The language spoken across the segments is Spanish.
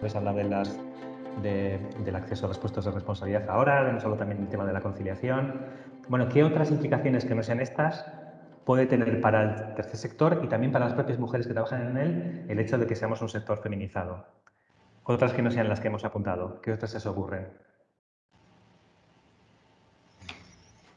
puedes hablar de las, del acceso a los puestos de responsabilidad ahora, no solo también el tema de la conciliación. Bueno, ¿qué otras implicaciones que no sean estas puede tener para el tercer sector y también para las propias mujeres que trabajan en él el hecho de que seamos un sector feminizado? Otras que no sean las que hemos apuntado, ¿qué otras se os ocurren?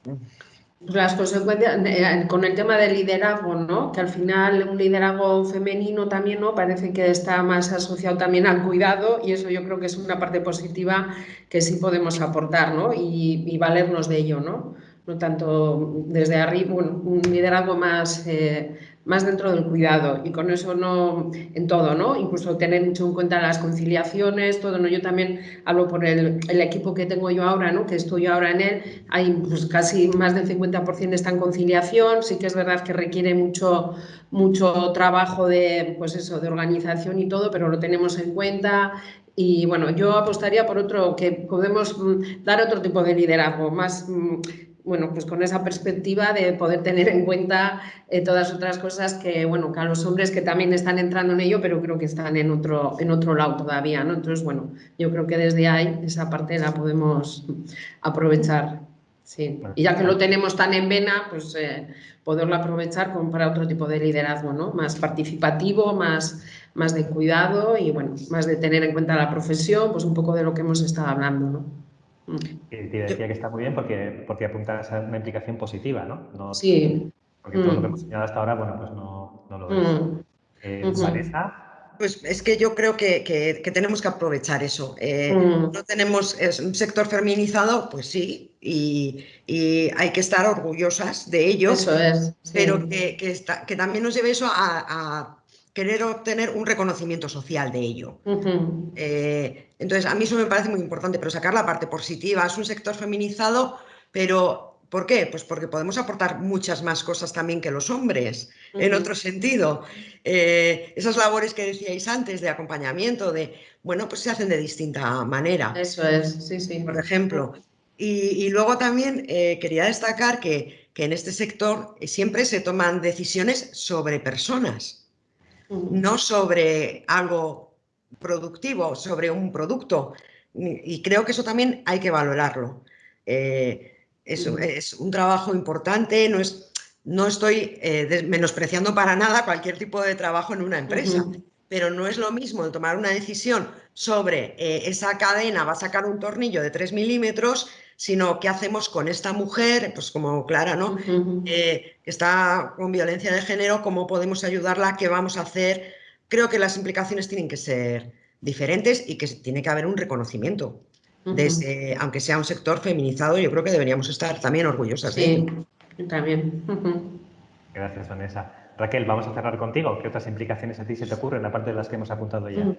Pues las consecuencias, eh, con el tema del liderazgo, ¿no? Que al final un liderazgo femenino también, ¿no? Parece que está más asociado también al cuidado y eso yo creo que es una parte positiva que sí podemos aportar, ¿no? Y, y valernos de ello, ¿no? No tanto desde arriba, un, liderazgo más eh, más dentro del cuidado y con eso no en todo, ¿no? Incluso tener mucho en cuenta las conciliaciones, todo, ¿no? Yo también hablo por el, el equipo que tengo yo ahora, ¿no? Que estoy ahora en él, hay pues, casi más del 50% está en conciliación, sí que es verdad que requiere mucho, mucho trabajo de, pues eso, de organización y todo, pero lo tenemos en cuenta, y bueno, yo apostaría por otro, que podemos mm, dar otro tipo de liderazgo, más mm, bueno, pues con esa perspectiva de poder tener en cuenta eh, todas otras cosas que, bueno, que a los hombres que también están entrando en ello, pero creo que están en otro, en otro lado todavía, ¿no? Entonces, bueno, yo creo que desde ahí esa parte la podemos aprovechar, sí. Y ya que lo tenemos tan en vena, pues eh, poderlo aprovechar como para otro tipo de liderazgo, ¿no? Más participativo, más, más de cuidado y, bueno, más de tener en cuenta la profesión, pues un poco de lo que hemos estado hablando, ¿no? Y te decía que está muy bien porque, porque apunta a una implicación positiva, ¿no? sí. Porque todo lo que hemos enseñado hasta ahora, bueno, pues no, no lo es. Mm. Eh, Vanessa. Pues es que yo creo que, que, tenemos que aprovechar eso. Eh, mm. No tenemos un sector feminizado, pues sí, y, y, hay que estar orgullosas de ello. Eso es. Pero que, está, que, también nos lleve eso a, a querer obtener un reconocimiento social de ello. Eh, entonces, a mí eso me parece muy importante, pero sacar la parte positiva. Es un sector feminizado, pero ¿por qué? Pues porque podemos aportar muchas más cosas también que los hombres, en otro sentido. Eh, esas labores que decíais antes de acompañamiento, de, bueno, pues se hacen de distinta manera. Eso es, sí, sí. Por ejemplo. Y, luego también eh, quería destacar que, que en este sector siempre se toman decisiones sobre personas no sobre algo productivo, sobre un producto. Y creo que eso también hay que valorarlo. Eh, es, un trabajo importante, no, es, no estoy eh, menospreciando para nada cualquier tipo de trabajo en una empresa, pero no es lo mismo el tomar una decisión sobre eh, esa cadena, va a sacar un tornillo de 3 milímetros sino qué hacemos con esta mujer, pues como Clara, ¿no? Eh, que está con violencia de género, cómo podemos ayudarla, qué vamos a hacer. Creo que las implicaciones tienen que ser diferentes y que tiene que haber un reconocimiento. Desde, aunque sea un sector feminizado, yo creo que deberíamos estar también orgullosas. Sí, también. Gracias, Vanessa. Raquel, vamos a cerrar contigo. ¿Qué otras implicaciones a ti se te ocurren, aparte de las que hemos apuntado ya?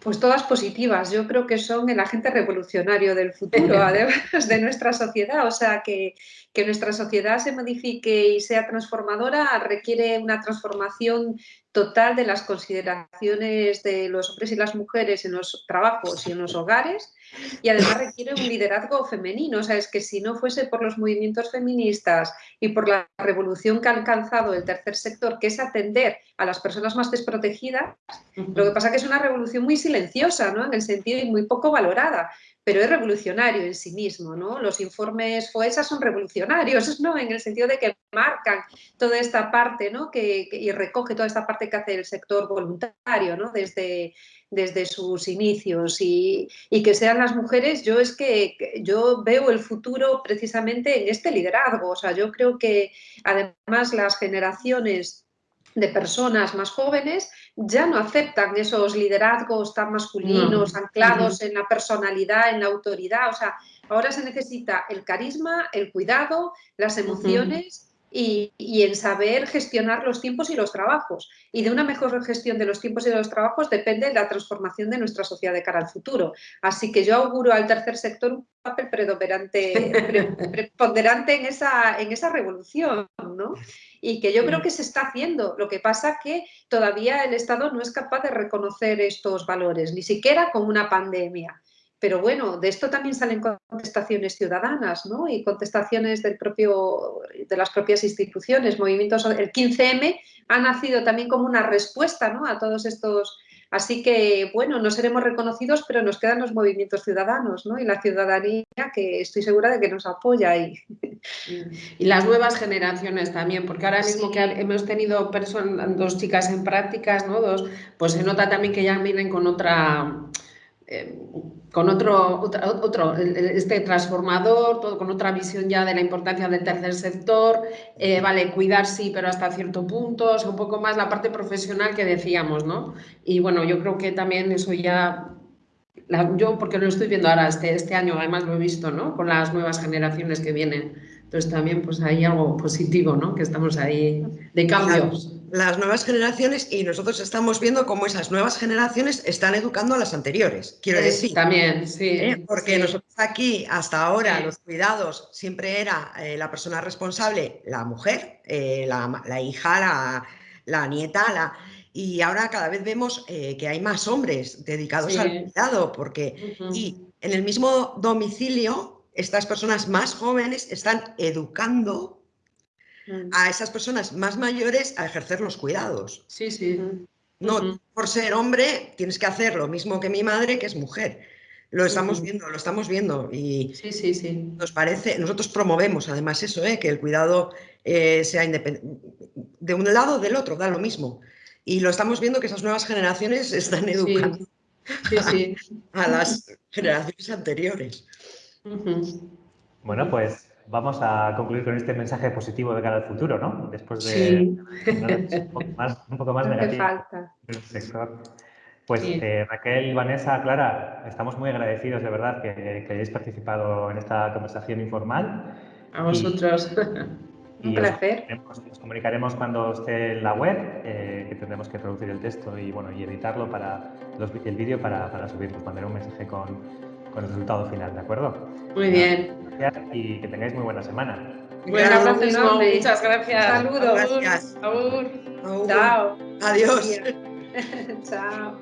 Pues todas positivas. Yo creo que son el agente revolucionario del futuro, además de nuestra sociedad. O sea, que, que nuestra sociedad se modifique y sea transformadora requiere una transformación total de las consideraciones de los hombres y las mujeres en los trabajos y en los hogares y además requiere un liderazgo femenino. O sea, es que si no fuese por los movimientos feministas y por la revolución que ha alcanzado el tercer sector, que es atender a las personas más desprotegidas, lo que pasa es que es una revolución muy silenciosa, ¿no? En el sentido y muy poco valorada pero es revolucionario en sí mismo, ¿no? Los informes FOESA son revolucionarios, ¿no? En el sentido de que marcan toda esta parte, ¿no? Que, y recoge toda esta parte que hace el sector voluntario, ¿no? Desde, desde sus inicios y, y, que sean las mujeres, yo es que yo veo el futuro precisamente en este liderazgo, o sea, yo creo que además las generaciones de personas más jóvenes ya no aceptan esos liderazgos tan masculinos, anclados en la personalidad, en la autoridad. O sea, ahora se necesita el carisma, el cuidado, las emociones y, en saber gestionar los tiempos y los trabajos. Y de una mejor gestión de los tiempos y de los trabajos depende la transformación de nuestra sociedad de cara al futuro. Así que yo auguro al tercer sector un papel predominante, preponderante en esa, en esa revolución, ¿no? Y que yo creo que se está haciendo. Lo que pasa que todavía el Estado no es capaz de reconocer estos valores, ni siquiera con una pandemia. Pero bueno, de esto también salen contestaciones ciudadanas ¿no? y contestaciones del propio, de las propias instituciones, movimientos. El 15M ha nacido también como una respuesta ¿no? a todos estos Así que, bueno, no seremos reconocidos, pero nos quedan los movimientos ciudadanos ¿no? y la ciudadanía que estoy segura de que nos apoya. Y, y las nuevas generaciones también, porque ahora mismo que hemos tenido dos chicas en prácticas, ¿no? dos, pues se nota también que ya vienen con otra eh, con otro, otro, este transformador, todo, con otra visión ya de la importancia del tercer sector, eh, vale, cuidar sí, pero hasta cierto punto, o un poco más la parte profesional que decíamos, ¿no? Y bueno, yo creo que también eso ya, yo porque lo estoy viendo ahora, este, este año además lo he visto, ¿no? Con las nuevas generaciones que vienen. Entonces también pues hay algo positivo, ¿no? Que estamos ahí de cambios las nuevas generaciones y nosotros estamos viendo cómo esas nuevas generaciones están educando a las anteriores, quiero decir. También, sí. ¿Eh? Porque nosotros aquí, hasta ahora, los cuidados siempre era eh, la persona responsable, la mujer, eh, la, hija, la, nieta, la, y ahora cada vez vemos que hay más hombres dedicados al cuidado, porque y en el mismo domicilio, estas personas más jóvenes están educando a esas personas más mayores a ejercer los cuidados. Sí, sí. No, por ser hombre tienes que hacer lo mismo que mi madre, que es mujer. Lo estamos viendo, lo estamos viendo y sí, sí, sí. nos parece, nosotros promovemos además eso, ¿eh? que el cuidado eh, sea independiente, de un lado o del otro, da lo mismo. Y lo estamos viendo que esas nuevas generaciones están educando A, las generaciones anteriores. Bueno, pues vamos a concluir con este mensaje positivo de cara al futuro, ¿no? Después de un, poco más, negativo del sector. Pues eh, Raquel, Vanessa, Clara, estamos muy agradecidos de verdad que, hayáis participado en esta conversación informal. A vosotros. un placer. Os, comunicaremos cuando esté en la web, eh, que tendremos que traducir el texto y, bueno, y editarlo para el vídeo para, para subirlo, mandar un mensaje con, con el resultado final, ¿de acuerdo? Muy bien. Gracias y que tengáis muy buena semana. Buen abrazo enorme. Muchas gracias. Saludos. Gracias. Abur. Chao. Adiós. Chao.